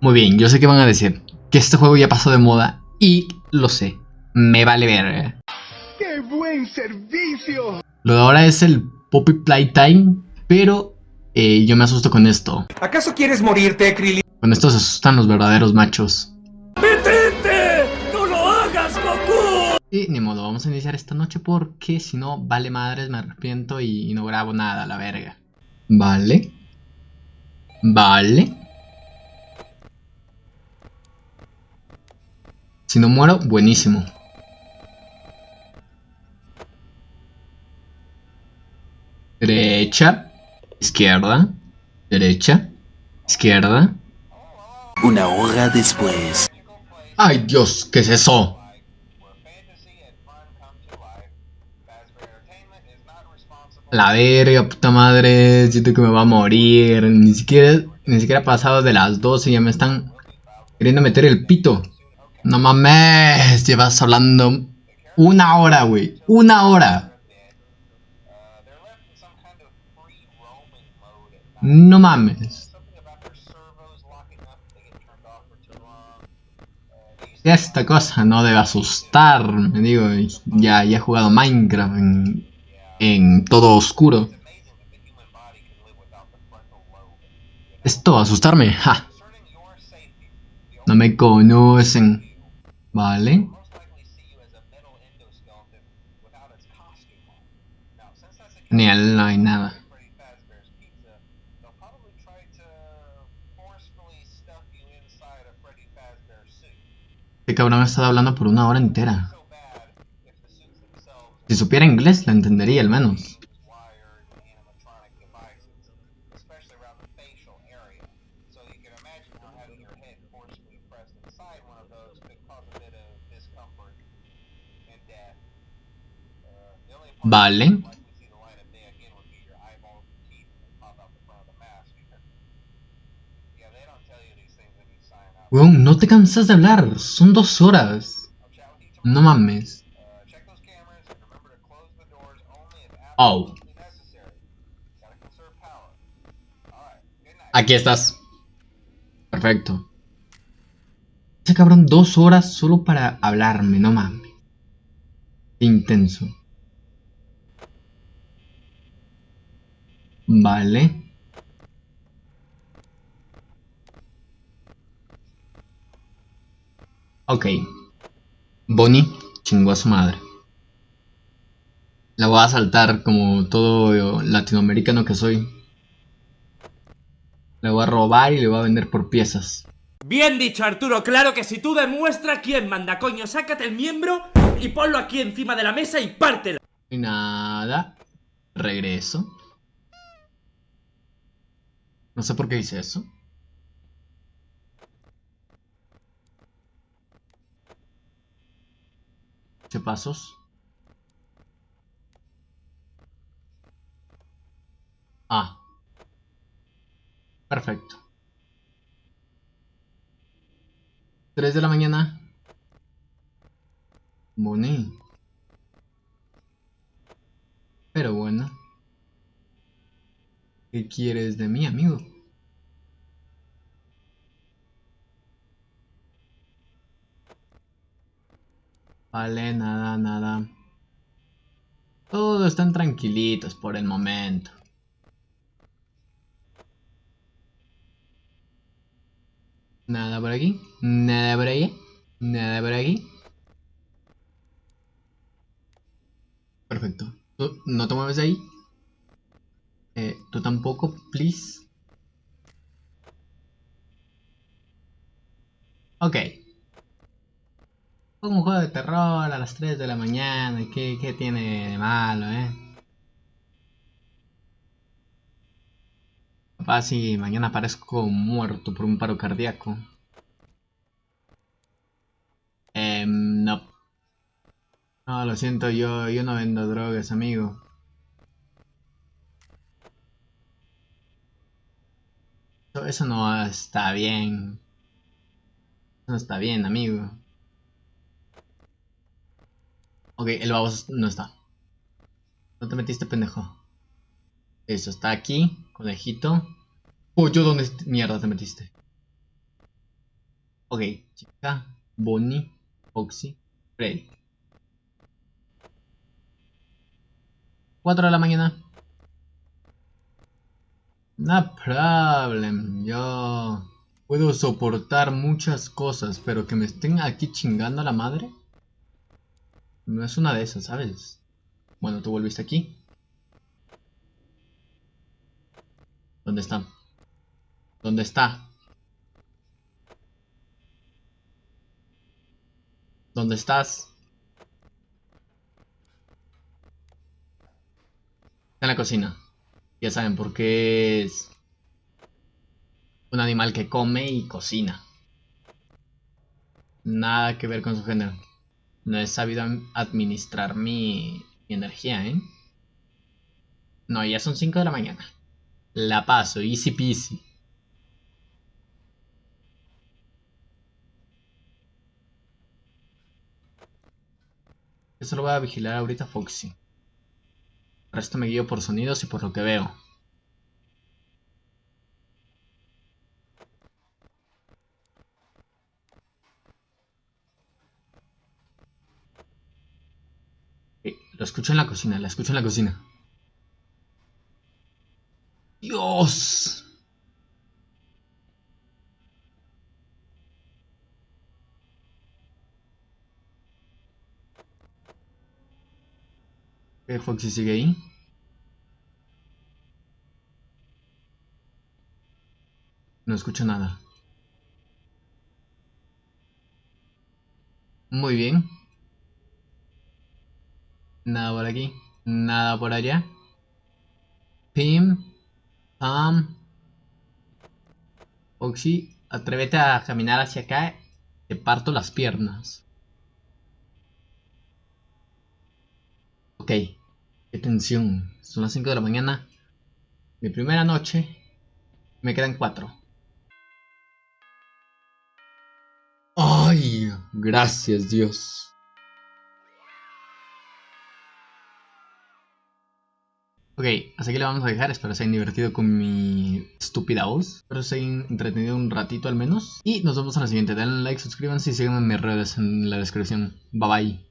Muy bien, yo sé que van a decir que este juego ya pasó de moda y lo sé. Me vale ver. ¡Qué buen servicio! Lo de ahora es el Poppy Playtime, pero eh, yo me asusto con esto. ¿Acaso quieres morirte, Krillin? Con esto se asustan los verdaderos machos. ¡Detente! ¡No lo hagas, Goku! Y ni modo, vamos a iniciar esta noche porque si no, vale madres, me arrepiento y, y no grabo nada, la verga. Vale. Vale. Si no muero, buenísimo. Derecha, izquierda, derecha, izquierda. Una hora después. ¡Ay Dios! ¿Qué es eso? La verga, puta madre, siento que me va a morir. Ni siquiera, ni siquiera ha pasado de las 12 y ya me están queriendo meter el pito. No mames, llevas hablando una hora, güey. Una hora. No mames. Esta cosa no debe asustar, me digo, ya, ya he jugado Minecraft en, en todo oscuro. Esto, asustarme, ja. No me conocen. Vale. Genial, no hay nada. Este cabrón ha estado hablando por una hora entera. Si supiera inglés, la entendería al menos. Vale. Weón, no te cansas de hablar. Son dos horas. No mames. Oh. Aquí estás. Perfecto. Ese cabrón dos horas solo para hablarme, no mames. Intenso. Vale. Ok. Bonnie chingó a su madre. La voy a saltar como todo latinoamericano que soy. Le voy a robar y le voy a vender por piezas. Bien dicho, Arturo. Claro que si tú demuestras quién manda, coño, sácate el miembro y ponlo aquí encima de la mesa y pártelo. Y nada. Regreso. No sé por qué hice eso. Ocho pasos. Ah. Perfecto. 3 de la mañana. Moné. Pero bueno. ¿Qué quieres de mí, amigo? Vale, nada, nada. Todos están tranquilitos por el momento. Nada por aquí, nada por ahí, nada por aquí. Perfecto. ¿Tú no te mueves ahí? Eh, tú tampoco, please. Ok. Un juego de terror a las 3 de la mañana. ¿Qué, qué tiene de malo, eh? Papá, si mañana aparezco muerto por un paro cardíaco. Eh, no. No, lo siento, yo, yo no vendo drogas, amigo. Eso, no está bien. Eso no está bien, amigo. Ok, el baboso no está. ¿Dónde te metiste, pendejo? Eso, está aquí, conejito. Oh, ¿yo dónde mierda te metiste? Ok, chica, Bonnie, Foxy, Freddy. 4 de la mañana. No problem, yo puedo soportar muchas cosas, pero que me estén aquí chingando a la madre. No es una de esas, ¿sabes? Bueno, tú volviste aquí. ¿Dónde está? ¿Dónde está? ¿Dónde estás? Está en la cocina. Ya saben por qué es un animal que come y cocina. Nada que ver con su género. No he sabido administrar mi, mi energía, ¿eh? No, ya son 5 de la mañana. La paso, easy peasy. Eso lo voy a vigilar ahorita Foxy. El resto me guío por sonidos y por lo que veo. Eh, lo escucho en la cocina, la escucho en la cocina. ¿Qué Foxy sigue ahí? No escucho nada. Muy bien. Nada por aquí. Nada por allá. Pim. Pam. Foxy, atrévete a caminar hacia acá. Te parto las piernas. Ok. Qué tensión. Son las 5 de la mañana. Mi primera noche. Me quedan 4. Ay, gracias Dios. Ok, así que le vamos a dejar, espero se hayan divertido con mi estúpida voz, espero se hayan entretenido un ratito al menos, y nos vemos en la siguiente, denle like, suscríbanse y síganme en mis redes en la descripción, bye bye.